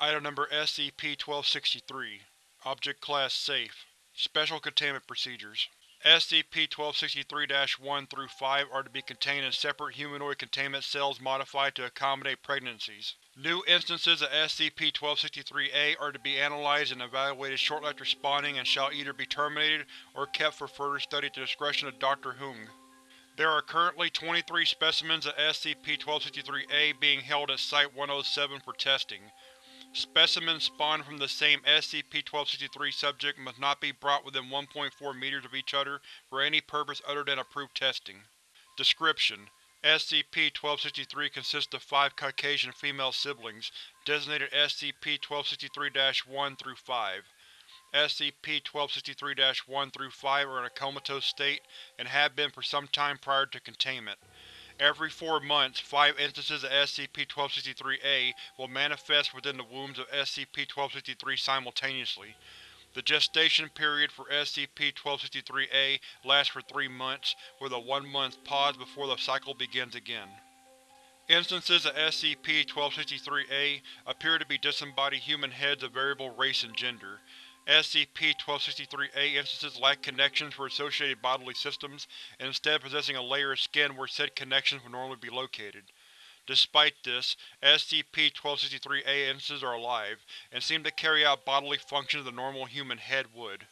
Item Number SCP-1263 Object Class Safe Special Containment Procedures SCP-1263-1 through 5 are to be contained in separate humanoid containment cells modified to accommodate pregnancies. New instances of SCP-1263-A are to be analyzed and evaluated shortly after spawning and shall either be terminated or kept for further study at the discretion of Dr. Hung. There are currently 23 specimens of SCP-1263-A being held at Site-107 for testing. Specimens spawned from the same SCP-1263 subject must not be brought within 1.4 meters of each other for any purpose other than approved testing. Description: SCP-1263 consists of five Caucasian female siblings, designated SCP-1263-1 through 5. SCP-1263-1 through 5 are in a comatose state and have been for some time prior to containment. Every four months, five instances of SCP-1263-A will manifest within the wombs of SCP-1263 simultaneously. The gestation period for SCP-1263-A lasts for three months, with a one-month pause before the cycle begins again. Instances of SCP-1263-A appear to be disembodied human heads of variable race and gender. SCP-1263-A instances lack connections for associated bodily systems, instead possessing a layer of skin where said connections would normally be located. Despite this, SCP-1263-A instances are alive, and seem to carry out bodily functions the normal human head would.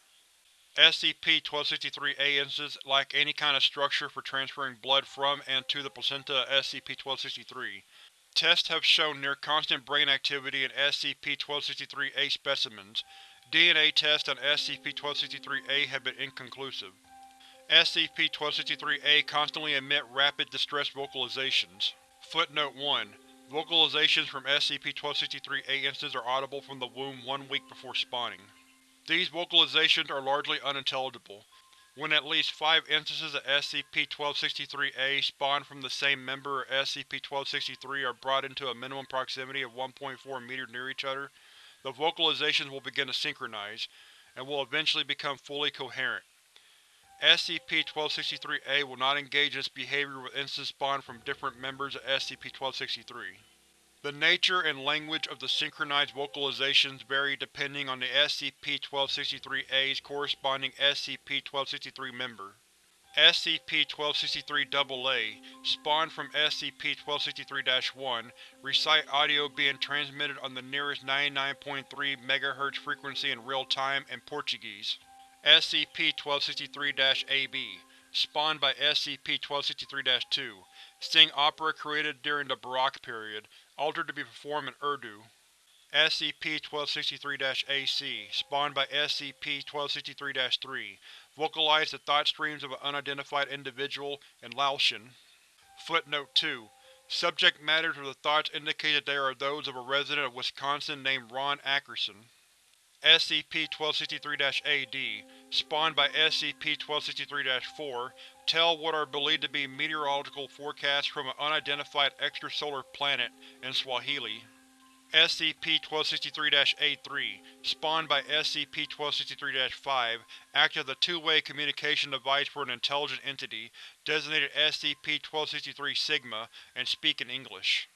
SCP-1263-A instances lack any kind of structure for transferring blood from and to the placenta of SCP-1263. Tests have shown near-constant brain activity in SCP-1263-A specimens, DNA tests on SCP-1263-A have been inconclusive. SCP-1263-A constantly emit rapid distress vocalizations. Footnote 1. Vocalizations from SCP-1263-A instances are audible from the womb one week before spawning. These vocalizations are largely unintelligible. When at least five instances of SCP-1263-A spawn from the same member of SCP-1263 are brought into a minimum proximity of 1.4 meters near each other, the vocalizations will begin to synchronize, and will eventually become fully coherent. SCP-1263-A will not engage in this behavior with instances spawned from different members of SCP-1263. The nature and language of the synchronized vocalizations vary depending on the SCP-1263-A's corresponding SCP-1263 member. SCP-1263-AA, spawned from SCP-1263-1, recite audio being transmitted on the nearest 99.3 MHz frequency in real time in Portuguese. SCP-1263-AB, spawned by SCP-1263-2, sing opera created during the Baroque period, altered to be performed in Urdu. SCP-1263-AC, spawned by SCP-1263-3, vocalized the thought streams of an unidentified individual in Laotian. Footnote 2. Subject matters of the thoughts indicate that they are those of a resident of Wisconsin named Ron Ackerson. SCP-1263-AD, spawned by SCP-1263-4, tell what are believed to be meteorological forecasts from an unidentified extrasolar planet in Swahili. SCP-1263-AE, spawned by SCP-1263-5, act as a two-way communication device for an intelligent entity, designated SCP-1263-Sigma, and speak in English.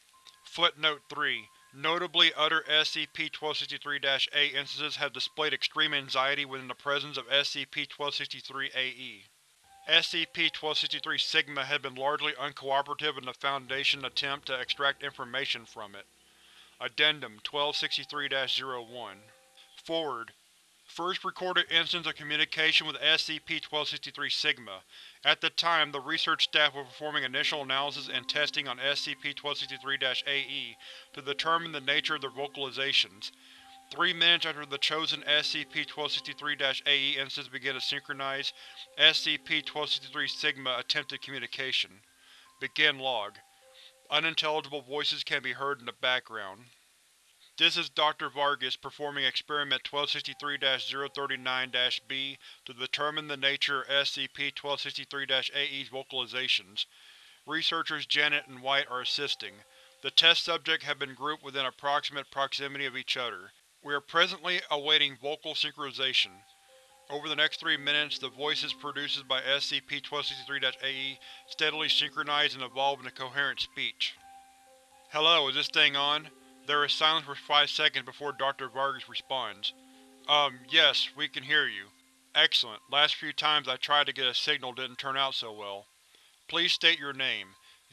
Footnote 3. Notably other SCP-1263-A instances have displayed extreme anxiety within the presence of SCP-1263-AE. SCP-1263-Sigma has been largely uncooperative in the Foundation's attempt to extract information from it. Addendum 1263-01 Forward First recorded instance of communication with SCP-1263-Sigma. At the time, the research staff were performing initial analysis and testing on SCP-1263-AE to determine the nature of their vocalizations. Three minutes after the chosen SCP-1263-AE instance began to synchronize, SCP-1263-Sigma attempted communication. Begin log. Unintelligible voices can be heard in the background. This is Dr. Vargas performing Experiment 1263-039-B to determine the nature of SCP-1263-AE's vocalizations. Researchers Janet and White are assisting. The test subjects have been grouped within approximate proximity of each other. We are presently awaiting vocal synchronization. Over the next three minutes, the voices produced by SCP-1263-AE steadily synchronize and evolve into coherent speech. Hello, is this thing on? There is silence for five seconds before Dr. Vargas responds. Um, yes, we can hear you. Excellent. Last few times I tried to get a signal didn't turn out so well. Please state your name.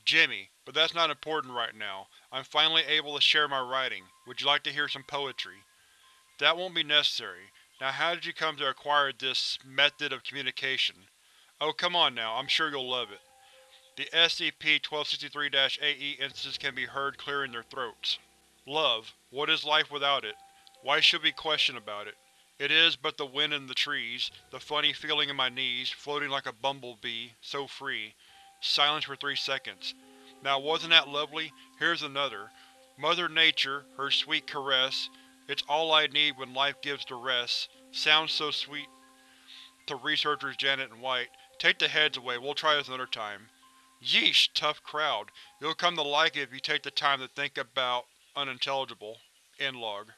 Jimmy, but that's not important right now. I'm finally able to share my writing. Would you like to hear some poetry? That won't be necessary. Now how did you come to acquire this method of communication? Oh come on now, I'm sure you'll love it. The SCP-1263-AE instances can be heard clearing their throats. Love. What is life without it? Why should we question about it? It is but the wind in the trees, the funny feeling in my knees, floating like a bumblebee, so free. Silence for three seconds. Now wasn't that lovely? Here's another. Mother Nature, her sweet caress. It's all I need when life gives to rest. Sounds so sweet. To researchers Janet and White, take the heads away, we'll try this another time. Yeesh, tough crowd. You'll come to like it if you take the time to think about unintelligible. End log.